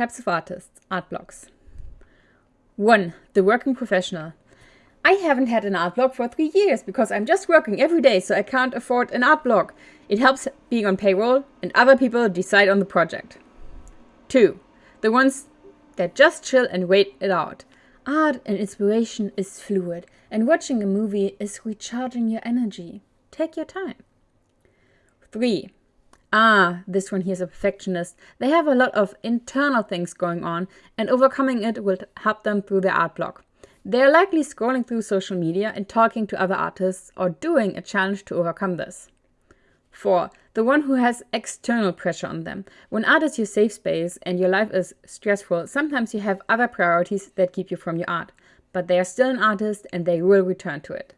Types of artists, art blocks. 1. The working professional. I haven't had an art block for three years because I'm just working every day so I can't afford an art block. It helps being on payroll and other people decide on the project. 2. The ones that just chill and wait it out. Art and inspiration is fluid and watching a movie is recharging your energy. Take your time. 3. Ah, this one here is a perfectionist. They have a lot of internal things going on, and overcoming it will help them through their art block. They are likely scrolling through social media and talking to other artists or doing a challenge to overcome this. 4. The one who has external pressure on them. When art is your safe space and your life is stressful, sometimes you have other priorities that keep you from your art. But they are still an artist and they will return to it.